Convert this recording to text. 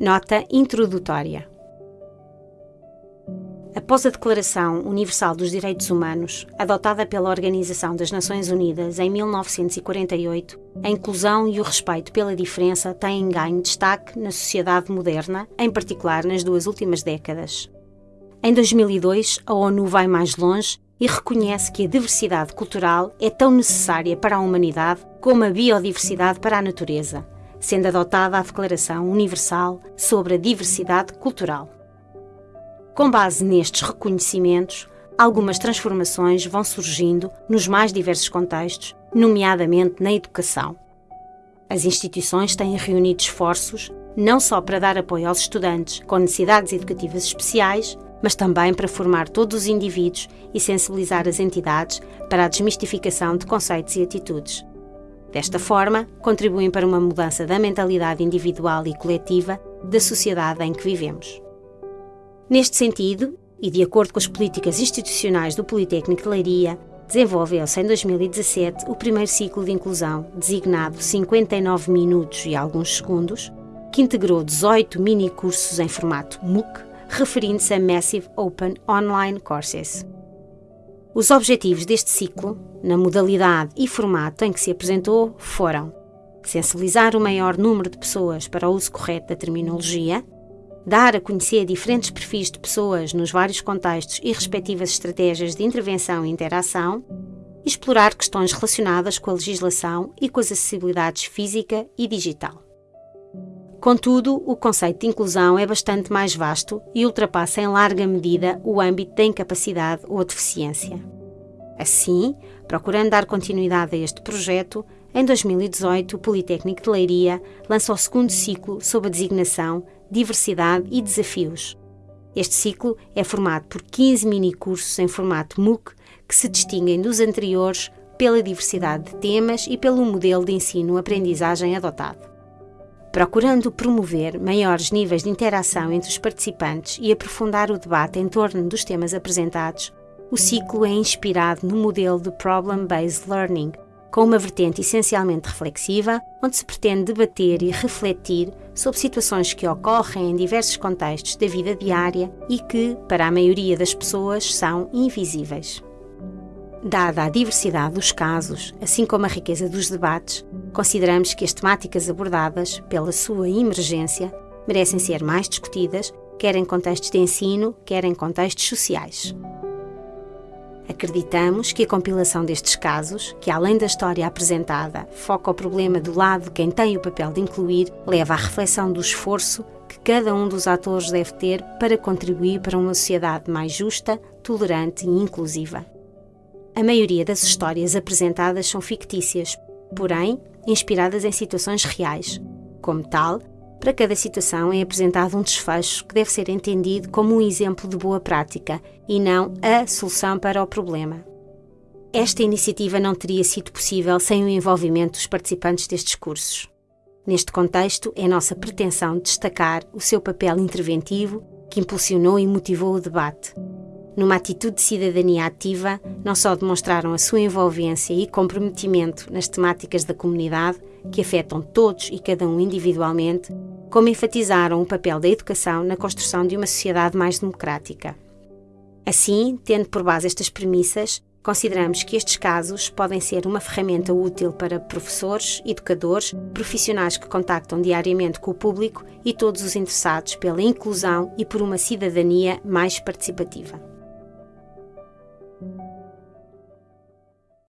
Nota introdutória. Após a Declaração Universal dos Direitos Humanos, adotada pela Organização das Nações Unidas em 1948, a inclusão e o respeito pela diferença têm ganho destaque na sociedade moderna, em particular nas duas últimas décadas. Em 2002, a ONU vai mais longe e reconhece que a diversidade cultural é tão necessária para a humanidade como a biodiversidade para a natureza sendo adotada a Declaração Universal sobre a Diversidade Cultural. Com base nestes reconhecimentos, algumas transformações vão surgindo nos mais diversos contextos, nomeadamente na educação. As instituições têm reunido esforços não só para dar apoio aos estudantes com necessidades educativas especiais, mas também para formar todos os indivíduos e sensibilizar as entidades para a desmistificação de conceitos e atitudes. Desta forma, contribuem para uma mudança da mentalidade individual e coletiva da sociedade em que vivemos. Neste sentido, e de acordo com as políticas institucionais do Politécnico de Leiria, desenvolveu-se em 2017 o primeiro ciclo de inclusão, designado 59 minutos e alguns segundos, que integrou 18 mini-cursos em formato MOOC, referindo-se a Massive Open Online Courses. Os objetivos deste ciclo, na modalidade e formato em que se apresentou, foram sensibilizar o maior número de pessoas para o uso correto da terminologia, dar a conhecer diferentes perfis de pessoas nos vários contextos e respectivas estratégias de intervenção e interação, explorar questões relacionadas com a legislação e com as acessibilidades física e digital. Contudo, o conceito de inclusão é bastante mais vasto e ultrapassa em larga medida o âmbito da incapacidade ou deficiência. Assim, procurando dar continuidade a este projeto, em 2018 o Politécnico de Leiria lança o segundo ciclo sob a designação Diversidade e Desafios. Este ciclo é formado por 15 mini-cursos em formato MOOC que se distinguem dos anteriores pela diversidade de temas e pelo modelo de ensino-aprendizagem adotado procurando promover maiores níveis de interação entre os participantes e aprofundar o debate em torno dos temas apresentados, o ciclo é inspirado no modelo de Problem-Based Learning, com uma vertente essencialmente reflexiva, onde se pretende debater e refletir sobre situações que ocorrem em diversos contextos da vida diária e que, para a maioria das pessoas, são invisíveis. Dada a diversidade dos casos, assim como a riqueza dos debates, consideramos que as temáticas abordadas, pela sua emergência, merecem ser mais discutidas, quer em contextos de ensino, quer em contextos sociais. Acreditamos que a compilação destes casos, que além da história apresentada, foca o problema do lado de quem tem o papel de incluir, leva à reflexão do esforço que cada um dos atores deve ter para contribuir para uma sociedade mais justa, tolerante e inclusiva. A maioria das histórias apresentadas são fictícias, porém inspiradas em situações reais. Como tal, para cada situação é apresentado um desfecho que deve ser entendido como um exemplo de boa prática e não a solução para o problema. Esta iniciativa não teria sido possível sem o envolvimento dos participantes destes cursos. Neste contexto, é nossa pretensão destacar o seu papel interventivo que impulsionou e motivou o debate, numa atitude de cidadania ativa, não só demonstraram a sua envolvência e comprometimento nas temáticas da comunidade, que afetam todos e cada um individualmente, como enfatizaram o papel da educação na construção de uma sociedade mais democrática. Assim, tendo por base estas premissas, consideramos que estes casos podem ser uma ferramenta útil para professores, educadores, profissionais que contactam diariamente com o público e todos os interessados pela inclusão e por uma cidadania mais participativa.